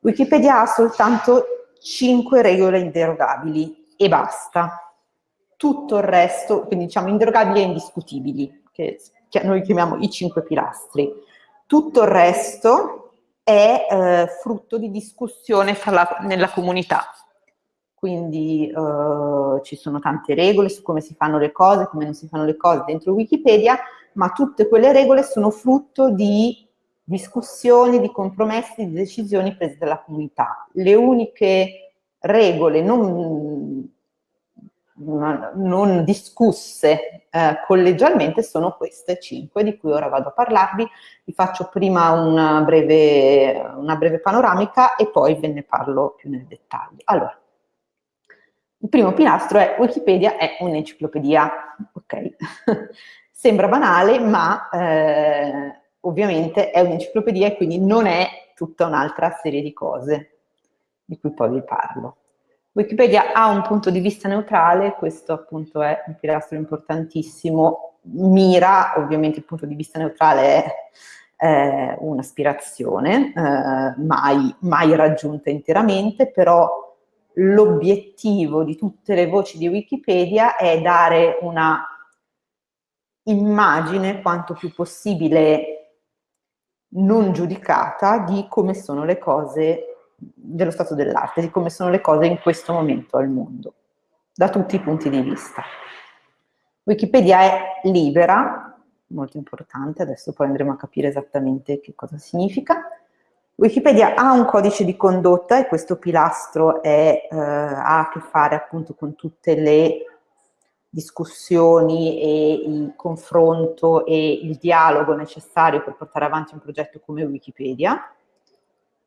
Wikipedia ha soltanto 5 regole inderogabili e basta. Tutto il resto, quindi diciamo inderogabili e indiscutibili, che noi chiamiamo i 5 pilastri. Tutto il resto è eh, frutto di discussione la, nella comunità. Quindi eh, ci sono tante regole su come si fanno le cose, come non si fanno le cose dentro Wikipedia, ma tutte quelle regole sono frutto di discussioni, di compromessi, di decisioni prese dalla comunità. Le uniche regole non, non discusse eh, collegialmente sono queste cinque di cui ora vado a parlarvi. Vi faccio prima una breve, una breve panoramica e poi ve ne parlo più nel dettaglio. Allora, il primo pilastro è Wikipedia è un'enciclopedia, ok? Sembra banale, ma eh, ovviamente è un'enciclopedia e quindi non è tutta un'altra serie di cose di cui poi vi parlo. Wikipedia ha un punto di vista neutrale, questo appunto è un pilastro importantissimo, mira, ovviamente il punto di vista neutrale è eh, un'aspirazione, eh, mai, mai raggiunta interamente, però l'obiettivo di tutte le voci di Wikipedia è dare una immagine quanto più possibile non giudicata di come sono le cose dello stato dell'arte, di come sono le cose in questo momento al mondo, da tutti i punti di vista. Wikipedia è libera, molto importante, adesso poi andremo a capire esattamente che cosa significa. Wikipedia ha un codice di condotta e questo pilastro è, eh, ha a che fare appunto con tutte le discussioni e il confronto e il dialogo necessario per portare avanti un progetto come Wikipedia.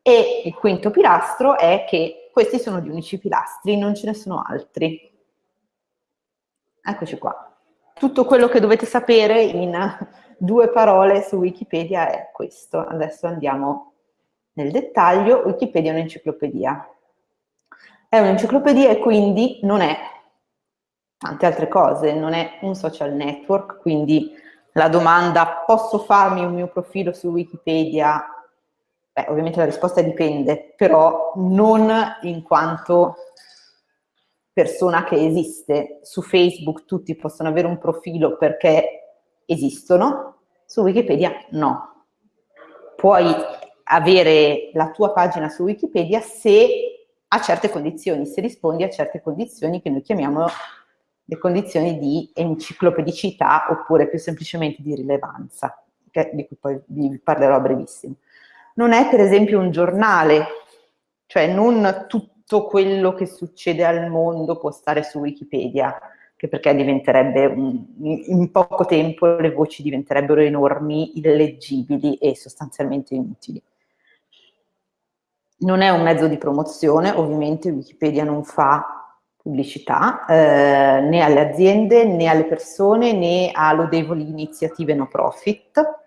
E il quinto pilastro è che questi sono gli unici pilastri, non ce ne sono altri. Eccoci qua. Tutto quello che dovete sapere in due parole su Wikipedia è questo. Adesso andiamo nel dettaglio. Wikipedia è un'enciclopedia. È un'enciclopedia e quindi non è tante altre cose, non è un social network, quindi la domanda posso farmi un mio profilo su Wikipedia? Beh, ovviamente la risposta dipende, però non in quanto persona che esiste. Su Facebook tutti possono avere un profilo perché esistono, su Wikipedia no. Puoi avere la tua pagina su Wikipedia se a certe condizioni, se rispondi a certe condizioni che noi chiamiamo le condizioni di enciclopedicità oppure più semplicemente di rilevanza, di cui poi vi parlerò a brevissimo. Non è per esempio un giornale, cioè non tutto quello che succede al mondo può stare su Wikipedia, che perché diventerebbe, un, in poco tempo le voci diventerebbero enormi, illeggibili e sostanzialmente inutili. Non è un mezzo di promozione, ovviamente Wikipedia non fa pubblicità eh, né alle aziende né alle persone né a lodevoli iniziative no profit.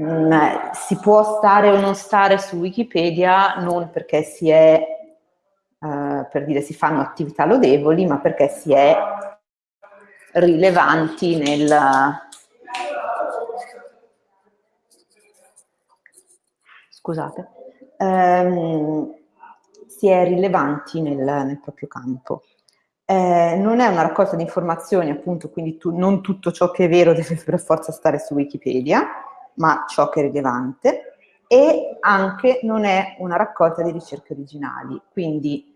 Mm, si può stare o non stare su Wikipedia non perché si è, eh, per dire si fanno attività lodevoli, ma perché si è rilevanti nel, scusate, ehm, si è rilevanti nel, nel proprio campo. Eh, non è una raccolta di informazioni, appunto, quindi tu, non tutto ciò che è vero deve per forza stare su Wikipedia, ma ciò che è rilevante, e anche non è una raccolta di ricerche originali, quindi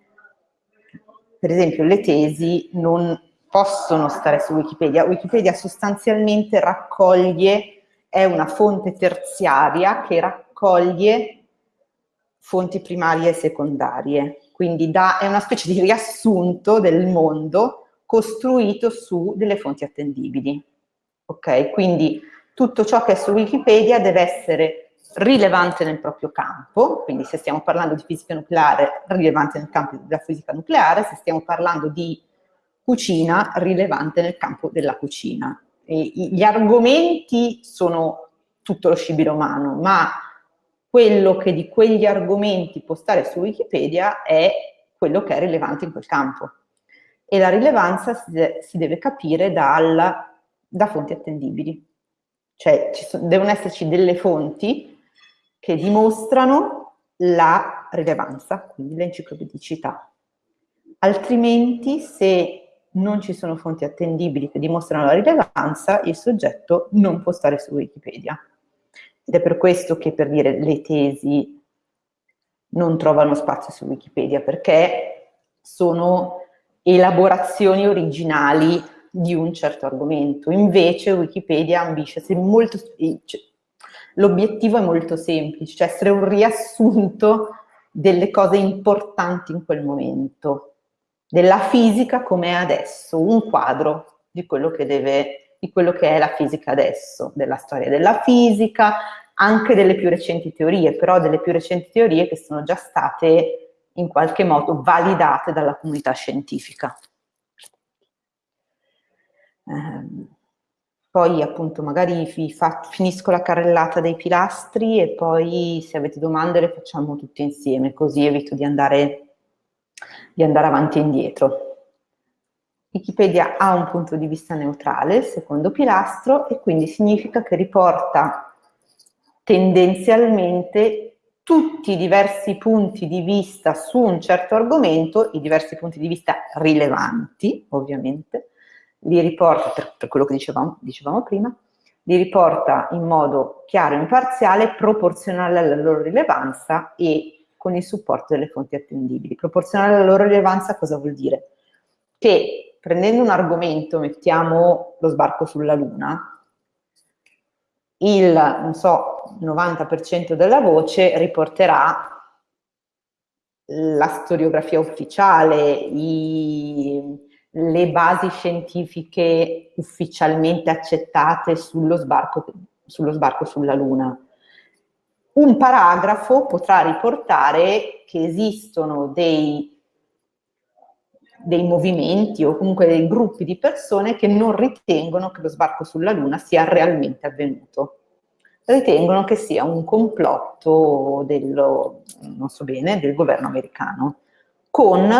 per esempio le tesi non possono stare su Wikipedia, Wikipedia sostanzialmente raccoglie, è una fonte terziaria che raccoglie fonti primarie e secondarie, quindi da, è una specie di riassunto del mondo costruito su delle fonti attendibili. Ok? Quindi tutto ciò che è su Wikipedia deve essere rilevante nel proprio campo, quindi se stiamo parlando di fisica nucleare, rilevante nel campo della fisica nucleare, se stiamo parlando di cucina, rilevante nel campo della cucina. E gli argomenti sono tutto lo scibile umano, ma quello che di quegli argomenti può stare su Wikipedia è quello che è rilevante in quel campo. E la rilevanza si, de si deve capire dal, da fonti attendibili. Cioè ci so devono esserci delle fonti che dimostrano la rilevanza, quindi l'enciclopedicità. Altrimenti, se non ci sono fonti attendibili che dimostrano la rilevanza, il soggetto non può stare su Wikipedia. Ed è per questo che per dire le tesi non trovano spazio su Wikipedia, perché sono elaborazioni originali di un certo argomento. Invece Wikipedia ambisce, molto, cioè, l'obiettivo è molto semplice, cioè essere un riassunto delle cose importanti in quel momento, della fisica come è adesso, un quadro di quello che deve, di quello che è la fisica adesso, della storia della fisica, anche delle più recenti teorie, però delle più recenti teorie che sono già state in qualche modo validate dalla comunità scientifica. Eh, poi appunto magari fa, finisco la carrellata dei pilastri e poi se avete domande le facciamo tutte insieme, così evito di andare, di andare avanti e indietro. Wikipedia ha un punto di vista neutrale, secondo pilastro, e quindi significa che riporta tendenzialmente tutti i diversi punti di vista su un certo argomento, i diversi punti di vista rilevanti, ovviamente, li riporta, per, per quello che dicevamo, dicevamo, prima, li riporta in modo chiaro e imparziale, proporzionale alla loro rilevanza e con il supporto delle fonti attendibili. Proporzionale alla loro rilevanza cosa vuol dire? Che prendendo un argomento, mettiamo lo sbarco sulla Luna, il, so, 90% della voce riporterà la storiografia ufficiale, i, le basi scientifiche ufficialmente accettate sullo sbarco, sullo sbarco sulla Luna. Un paragrafo potrà riportare che esistono dei dei movimenti o comunque dei gruppi di persone che non ritengono che lo sbarco sulla Luna sia realmente avvenuto. Ritengono che sia un complotto dello, so bene, del governo americano, con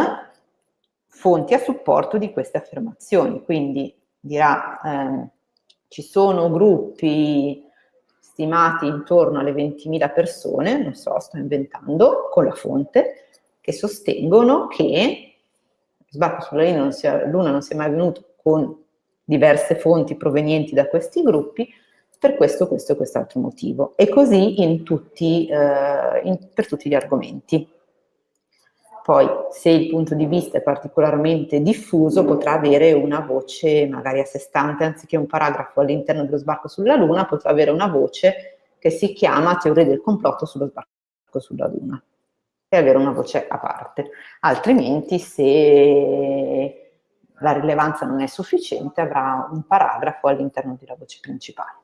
fonti a supporto di queste affermazioni. Quindi dirà, eh, ci sono gruppi stimati intorno alle 20.000 persone, non so, sto inventando, con la fonte, che sostengono che sbarco sulla Luna non, sia, Luna non sia mai avvenuto con diverse fonti provenienti da questi gruppi, per questo, questo e quest'altro motivo. E così in tutti, eh, in, per tutti gli argomenti. Poi, se il punto di vista è particolarmente diffuso, potrà avere una voce magari a sé stante, anziché un paragrafo all'interno dello sbarco sulla Luna, potrà avere una voce che si chiama teoria del complotto sullo sbarco sulla Luna e avere una voce a parte. Altrimenti, se la rilevanza non è sufficiente, avrà un paragrafo all'interno della voce principale.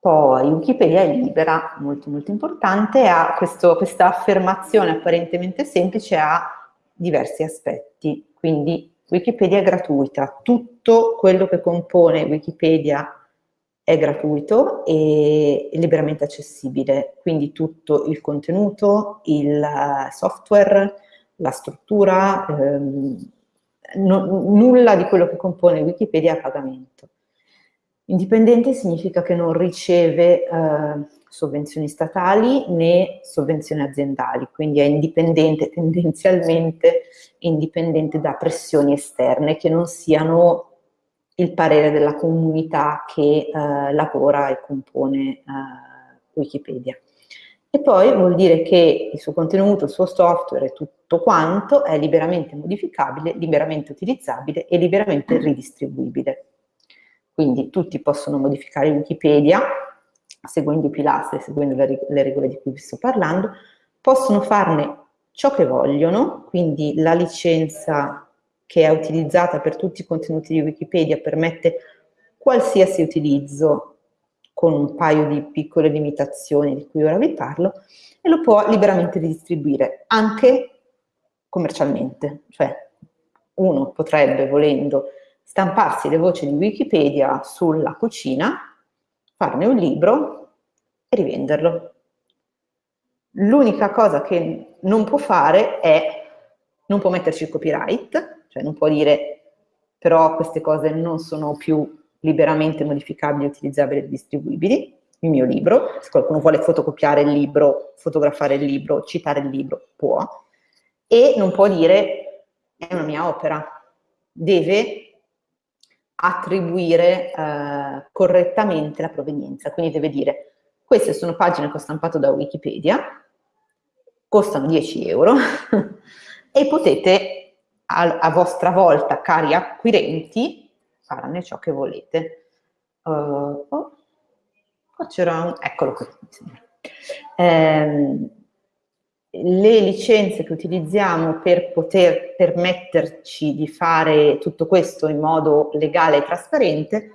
Poi Wikipedia è libera, molto molto importante, ha questo, questa affermazione apparentemente semplice ha diversi aspetti, quindi Wikipedia è gratuita, tutto quello che compone Wikipedia è gratuito e liberamente accessibile, quindi tutto il contenuto, il software, la struttura, ehm, no, nulla di quello che compone Wikipedia è a pagamento. Indipendente significa che non riceve eh, sovvenzioni statali né sovvenzioni aziendali, quindi è indipendente tendenzialmente, indipendente da pressioni esterne che non siano il parere della comunità che eh, lavora e compone eh, Wikipedia. E poi vuol dire che il suo contenuto, il suo software e tutto quanto è liberamente modificabile, liberamente utilizzabile e liberamente ridistribuibile. Quindi tutti possono modificare Wikipedia, seguendo i pilastri, seguendo le, le regole di cui vi sto parlando, possono farne ciò che vogliono, quindi la licenza che è utilizzata per tutti i contenuti di Wikipedia permette qualsiasi utilizzo con un paio di piccole limitazioni di cui ora vi parlo e lo può liberamente distribuire anche commercialmente, cioè uno potrebbe volendo stamparsi le voci di Wikipedia sulla cucina, farne un libro e rivenderlo. L'unica cosa che non può fare è non può metterci il copyright, cioè non può dire però queste cose non sono più liberamente modificabili, utilizzabili e distribuibili, il mio libro, se qualcuno vuole fotocopiare il libro, fotografare il libro, citare il libro, può, e non può dire è una mia opera, deve attribuire eh, correttamente la provenienza, quindi deve dire queste sono pagine che ho stampato da Wikipedia, costano 10 euro e potete a, a, vostra volta, cari acquirenti, farne ciò che volete. Uh, oh, qua c'era un... eccolo qui. Eh, le licenze che utilizziamo per poter permetterci di fare tutto questo in modo legale e trasparente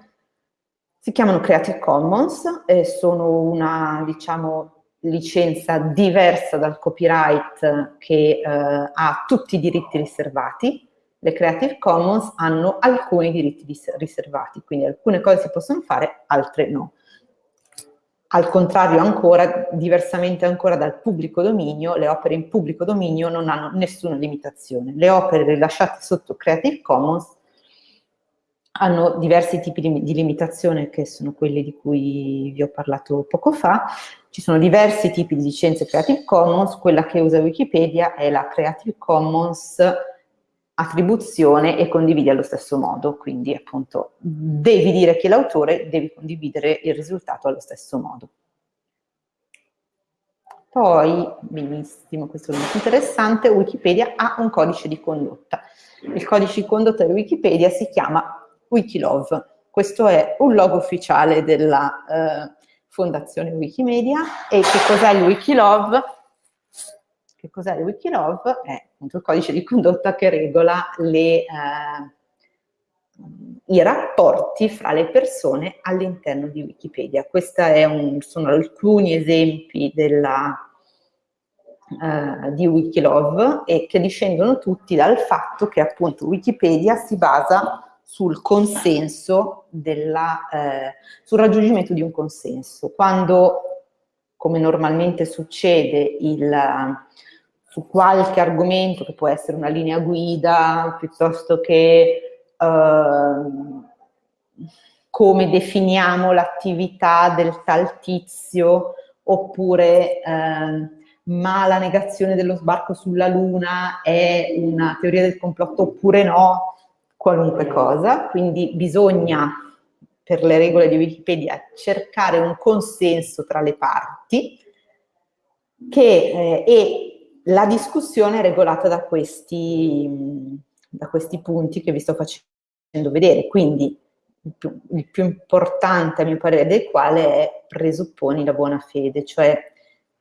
si chiamano Creative Commons e sono una, diciamo, licenza diversa dal copyright che eh, ha tutti i diritti riservati. Le Creative Commons hanno alcuni diritti riservati, quindi alcune cose si possono fare, altre no. Al contrario ancora, diversamente ancora dal pubblico dominio, le opere in pubblico dominio non hanno nessuna limitazione. Le opere rilasciate sotto Creative Commons hanno diversi tipi di, limitazione che sono quelli di cui vi ho parlato poco fa. Ci sono diversi tipi di licenze Creative Commons, quella che usa Wikipedia è la Creative Commons attribuzione e condividi allo stesso modo, quindi appunto devi dire chi è l'autore, devi condividere il risultato allo stesso modo. Poi, benissimo, questo è molto interessante, Wikipedia ha un codice di condotta. Il codice di condotta di Wikipedia si chiama Wikilove. Questo è un logo ufficiale della eh, Fondazione Wikimedia e che cos'è il Wikilove? Che cos'è il Wikilove? È appunto il codice di condotta che regola le, eh, i rapporti fra le persone all'interno di Wikipedia. Questi sono alcuni esempi della, eh, di Wikilove e che discendono tutti dal fatto che appunto Wikipedia si basa sul consenso, della, eh, sul raggiungimento di un consenso. Quando, come normalmente succede, il, su qualche argomento che può essere una linea guida, piuttosto che eh, come definiamo l'attività del tal tizio, oppure eh, ma la negazione dello sbarco sulla Luna è una teoria del complotto oppure no, qualunque cosa, quindi bisogna per le regole di Wikipedia cercare un consenso tra le parti che, eh, e la discussione è regolata da questi, da questi punti che vi sto facendo vedere, quindi il più, il più importante a mio parere del quale è presupponi la buona fede, cioè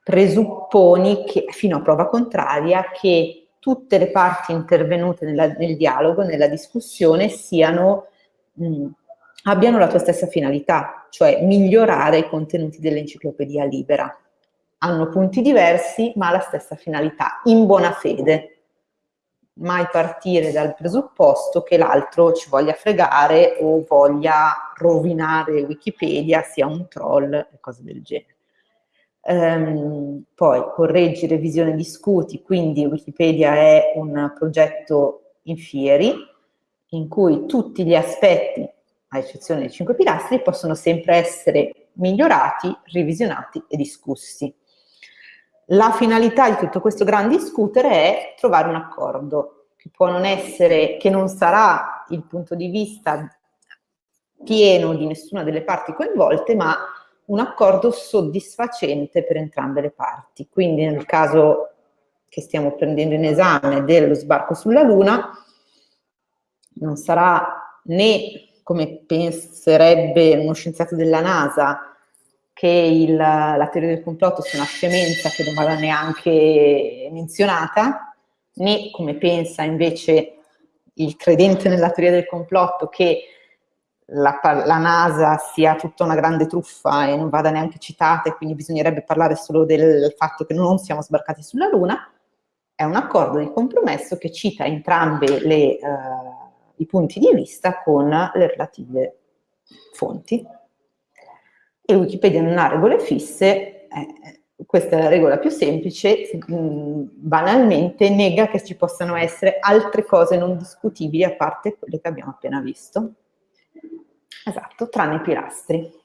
presupponi che, fino a prova contraria che tutte le parti intervenute nella, nel dialogo, nella discussione, siano, mh, abbiano la tua stessa finalità, cioè migliorare i contenuti dell'enciclopedia libera hanno punti diversi ma la stessa finalità, in buona fede. Mai partire dal presupposto che l'altro ci voglia fregare o voglia rovinare Wikipedia, sia un troll e cose del genere. Um, poi correggi, revisione, discuti, quindi Wikipedia è un progetto in fieri in cui tutti gli aspetti, a eccezione dei cinque pilastri, possono sempre essere migliorati, revisionati e discussi. La finalità di tutto questo gran discutere è trovare un accordo, che può non essere, che non sarà il punto di vista pieno di nessuna delle parti coinvolte, ma un accordo soddisfacente per entrambe le parti. Quindi nel caso che stiamo prendendo in esame dello sbarco sulla Luna, non sarà né, come penserebbe uno scienziato della NASA, che il, la teoria del complotto sia una scemenza che non vada neanche menzionata, né come pensa invece il credente nella teoria del complotto che la, la, NASA sia tutta una grande truffa e non vada neanche citata e quindi bisognerebbe parlare solo del fatto che non siamo sbarcati sulla Luna, è un accordo di compromesso che cita entrambi uh, i punti di vista con le relative fonti e Wikipedia non ha regole fisse, eh, questa è la regola più semplice, mm, banalmente nega che ci possano essere altre cose non discutibili a parte quelle che abbiamo appena visto. Esatto, tranne i pilastri.